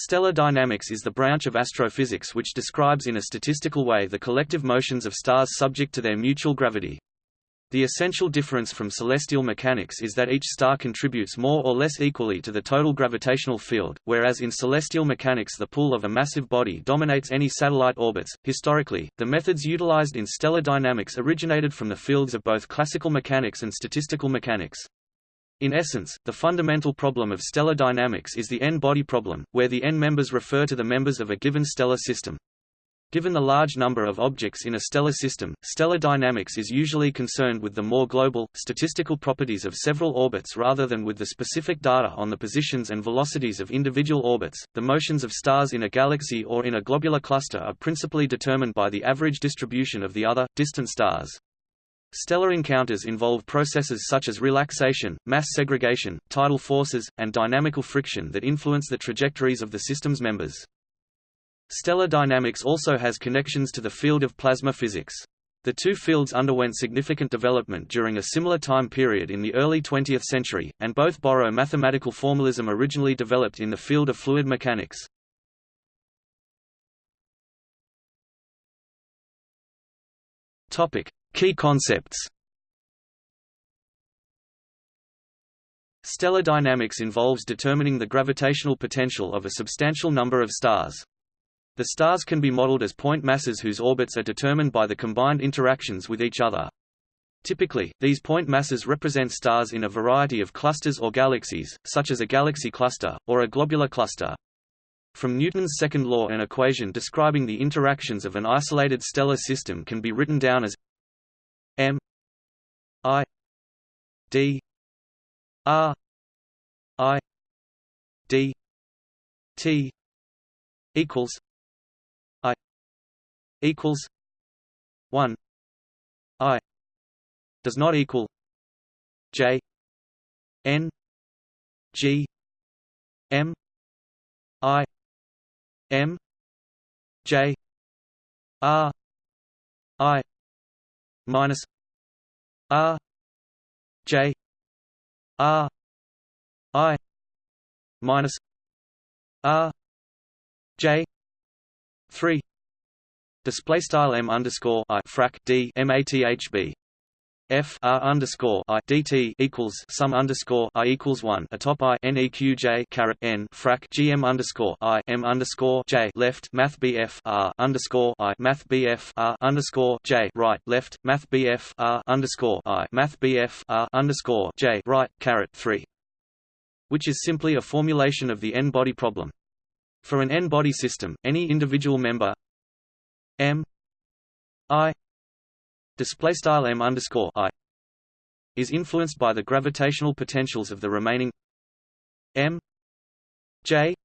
Stellar dynamics is the branch of astrophysics which describes in a statistical way the collective motions of stars subject to their mutual gravity. The essential difference from celestial mechanics is that each star contributes more or less equally to the total gravitational field, whereas in celestial mechanics the pull of a massive body dominates any satellite orbits. Historically, the methods utilized in stellar dynamics originated from the fields of both classical mechanics and statistical mechanics. In essence, the fundamental problem of stellar dynamics is the n-body problem, where the n members refer to the members of a given stellar system. Given the large number of objects in a stellar system, stellar dynamics is usually concerned with the more global, statistical properties of several orbits rather than with the specific data on the positions and velocities of individual orbits. The motions of stars in a galaxy or in a globular cluster are principally determined by the average distribution of the other, distant stars. Stellar encounters involve processes such as relaxation, mass segregation, tidal forces, and dynamical friction that influence the trajectories of the system's members. Stellar dynamics also has connections to the field of plasma physics. The two fields underwent significant development during a similar time period in the early 20th century, and both borrow mathematical formalism originally developed in the field of fluid mechanics. Topic: Key concepts Stellar dynamics involves determining the gravitational potential of a substantial number of stars. The stars can be modeled as point masses whose orbits are determined by the combined interactions with each other. Typically, these point masses represent stars in a variety of clusters or galaxies, such as a galaxy cluster, or a globular cluster. From Newton's second law an equation describing the interactions of an isolated stellar system can be written down as M I D R I D T equals I equals one I does not equal J N G M I M J R I minus R J R I minus R J three display style m underscore i frac d mathb F R underscore I DT equals sum underscore I equals one atop I N E Q J caret N frac G M underscore I M underscore J left Math BF R underscore I Math BF R underscore J right left Math BF R underscore I Math BF R underscore J right caret three which is simply a formulation of the n-body problem. For an n-body system, any individual member M I display style m underscore i is influenced by the gravitational potentials of the remaining m j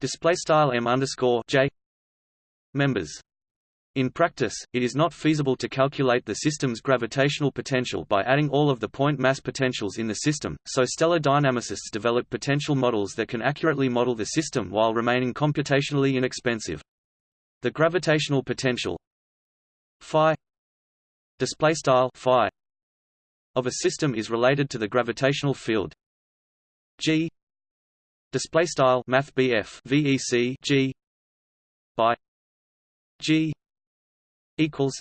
display style m underscore j members. In practice, it is not feasible to calculate the system's gravitational potential by adding all of the point mass potentials in the system, so stellar dynamicists develop potential models that can accurately model the system while remaining computationally inexpensive. The gravitational potential phi display style phi of a system is related to the gravitational field g display style math VEC g by g equals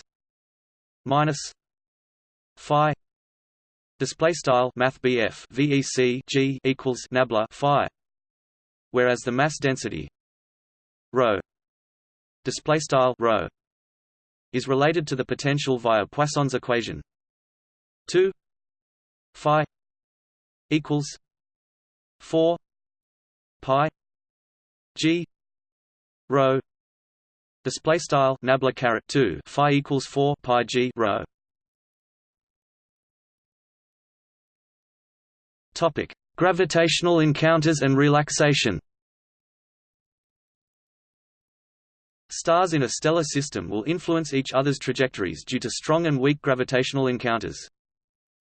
minus phi display style math VEC g equals nabla phi whereas the mass density rho display style rho is related to the potential via Poisson's equation. 2 phi equals 4 pi g rho. Display style nabla caret 2 phi equals 4 pi g rho. Topic. Gravitational encounters and relaxation Stars in a stellar system will influence each other's trajectories due to strong and weak gravitational encounters.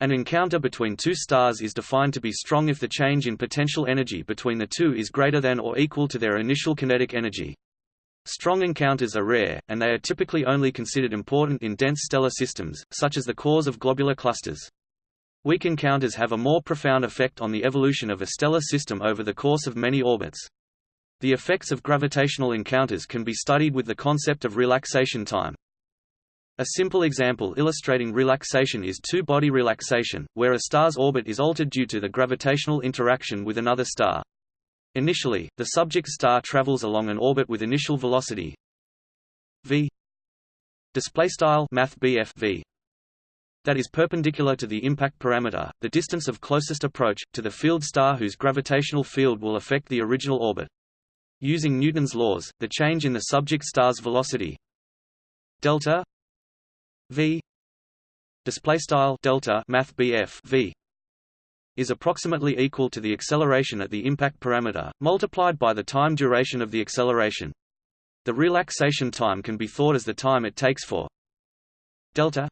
An encounter between two stars is defined to be strong if the change in potential energy between the two is greater than or equal to their initial kinetic energy. Strong encounters are rare, and they are typically only considered important in dense stellar systems, such as the cores of globular clusters. Weak encounters have a more profound effect on the evolution of a stellar system over the course of many orbits. The effects of gravitational encounters can be studied with the concept of relaxation time. A simple example illustrating relaxation is two-body relaxation, where a star's orbit is altered due to the gravitational interaction with another star. Initially, the subject star travels along an orbit with initial velocity v v that is perpendicular to the impact parameter, the distance of closest approach, to the field star whose gravitational field will affect the original orbit. Using Newton's laws, the change in the subject star's velocity delta v display style delta math v is approximately equal to the acceleration at the impact parameter multiplied by the time duration of the acceleration. The relaxation time can be thought as the time it takes for delta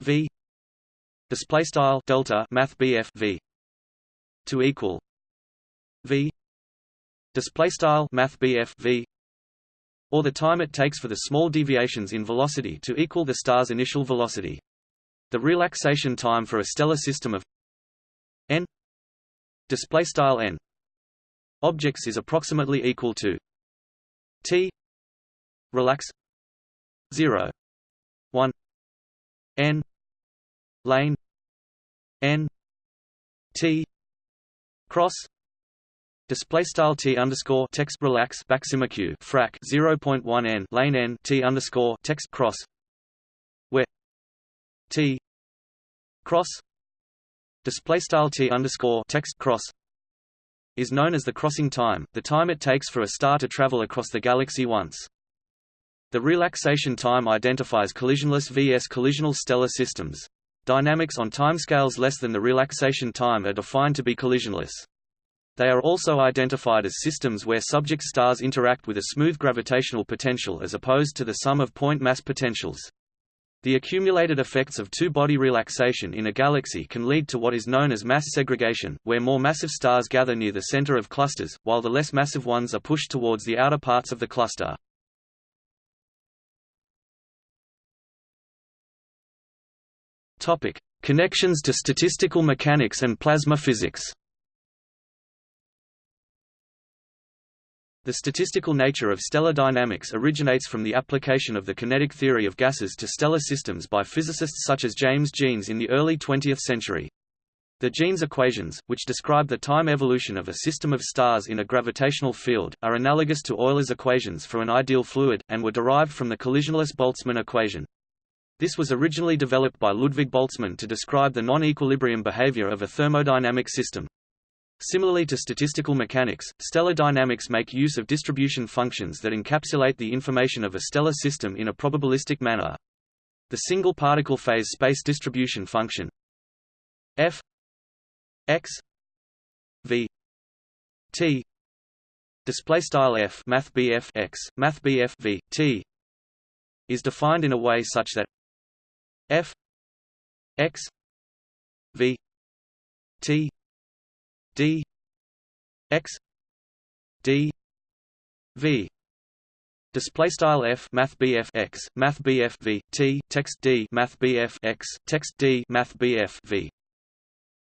v display style delta math v to equal v display style math v or the time it takes for the small deviations in velocity to equal the star's initial velocity. The relaxation time for a stellar system of n display style n objects is approximately equal to t relax 0 1 n lane n t cross Display style t underscore text relax backsimaq frac 0.1 n lane n t underscore text cross where t cross display style t underscore text cross is known as the crossing time, the time it takes for a star to travel across the galaxy once. The relaxation time identifies collisionless vs collisional stellar systems. Dynamics on timescales less than the relaxation time are defined to be collisionless. They are also identified as systems where subject stars interact with a smooth gravitational potential as opposed to the sum of point mass potentials. The accumulated effects of two-body relaxation in a galaxy can lead to what is known as mass segregation, where more massive stars gather near the center of clusters, while the less massive ones are pushed towards the outer parts of the cluster. Topic: Connections to statistical mechanics and plasma physics. The statistical nature of stellar dynamics originates from the application of the kinetic theory of gases to stellar systems by physicists such as James Jeans in the early 20th century. The Jeans equations, which describe the time evolution of a system of stars in a gravitational field, are analogous to Euler's equations for an ideal fluid, and were derived from the collisionless Boltzmann equation. This was originally developed by Ludwig Boltzmann to describe the non-equilibrium behavior of a thermodynamic system. Similarly to statistical mechanics, stellar dynamics make use of distribution functions that encapsulate the information of a stellar system in a probabilistic manner. The single particle phase space distribution function f x v t display style f math bf x math bf v t is defined in a way such that f x v t d x d v. Display style f math bf x math bf v. T text d math bf x text d math bf v.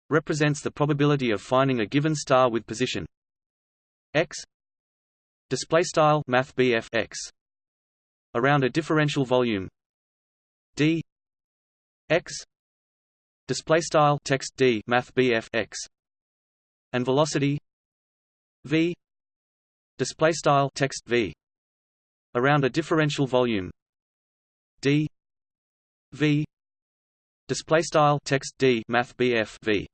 Represents the probability of finding a given star with position. X. Display style math bf x. Around a differential volume. D. X. Display style text d math bf x and velocity v display style text v around a differential volume d v display style text d math bf v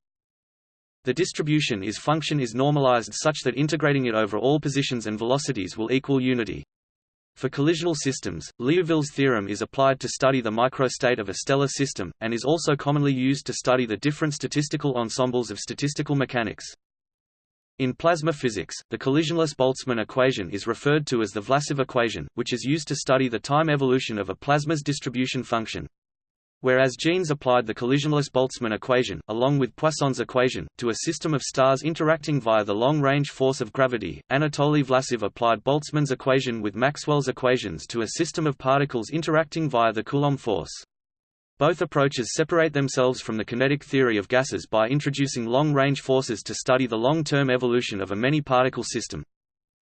the distribution is function is normalized such that integrating it over all positions and velocities will equal unity for collisional systems, Liouville's theorem is applied to study the microstate of a stellar system, and is also commonly used to study the different statistical ensembles of statistical mechanics. In plasma physics, the collisionless Boltzmann equation is referred to as the Vlasov equation, which is used to study the time evolution of a plasma's distribution function. Whereas Jeans applied the collisionless Boltzmann equation, along with Poisson's equation, to a system of stars interacting via the long-range force of gravity, Anatoly Vlasov applied Boltzmann's equation with Maxwell's equations to a system of particles interacting via the Coulomb force. Both approaches separate themselves from the kinetic theory of gases by introducing long-range forces to study the long-term evolution of a many-particle system.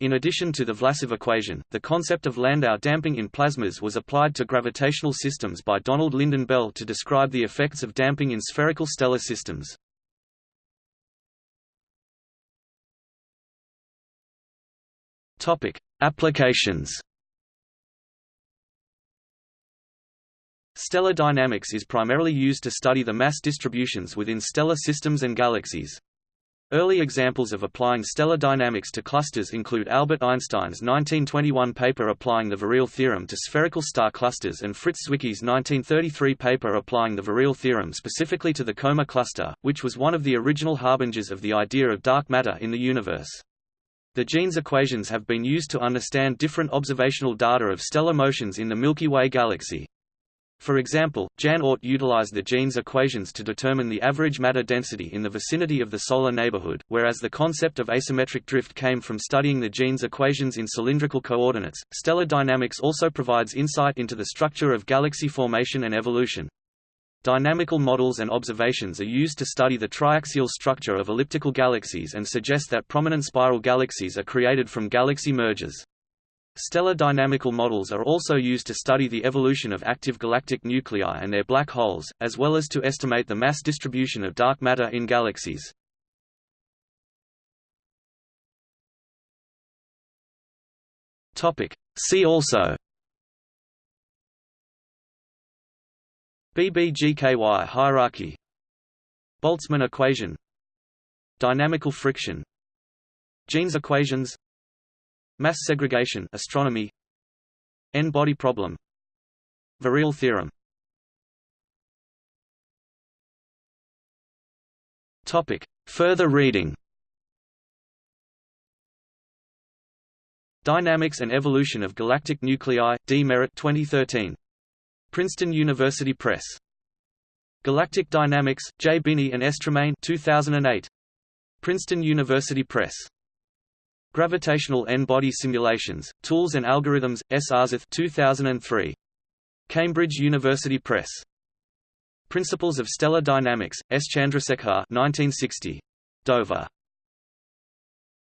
In addition to the Vlasov equation, the concept of Landau damping in plasmas was applied to gravitational systems by Donald Lynden Bell to describe the effects of damping in spherical stellar systems. Topic: Applications. Stellar dynamics is primarily used to study the mass distributions within stellar systems and galaxies. Early examples of applying stellar dynamics to clusters include Albert Einstein's 1921 paper applying the virial theorem to spherical star clusters and Fritz Zwicky's 1933 paper applying the virial theorem specifically to the Coma cluster, which was one of the original harbingers of the idea of dark matter in the universe. The Jeans equations have been used to understand different observational data of stellar motions in the Milky Way galaxy. For example, Jan Oort utilized the Jeans equations to determine the average matter density in the vicinity of the solar neighborhood, whereas the concept of asymmetric drift came from studying the Jeans equations in cylindrical coordinates. Stellar dynamics also provides insight into the structure of galaxy formation and evolution. Dynamical models and observations are used to study the triaxial structure of elliptical galaxies and suggest that prominent spiral galaxies are created from galaxy mergers. Stellar dynamical models are also used to study the evolution of active galactic nuclei and their black holes, as well as to estimate the mass distribution of dark matter in galaxies. See also BBGKY hierarchy Boltzmann equation Dynamical friction Jeans equations Mass segregation astronomy N-body problem Virial theorem Topic Further reading Dynamics and Evolution of Galactic Nuclei, D. Merritt 2013. Princeton University Press. Galactic Dynamics, J. Binney and S. Tremaine 2008. Princeton University Press. Gravitational N-body simulations, tools and algorithms, S. Aarseth 2003. Cambridge University Press. Principles of Stellar Dynamics, S. Chandrasekhar 1960. Dover.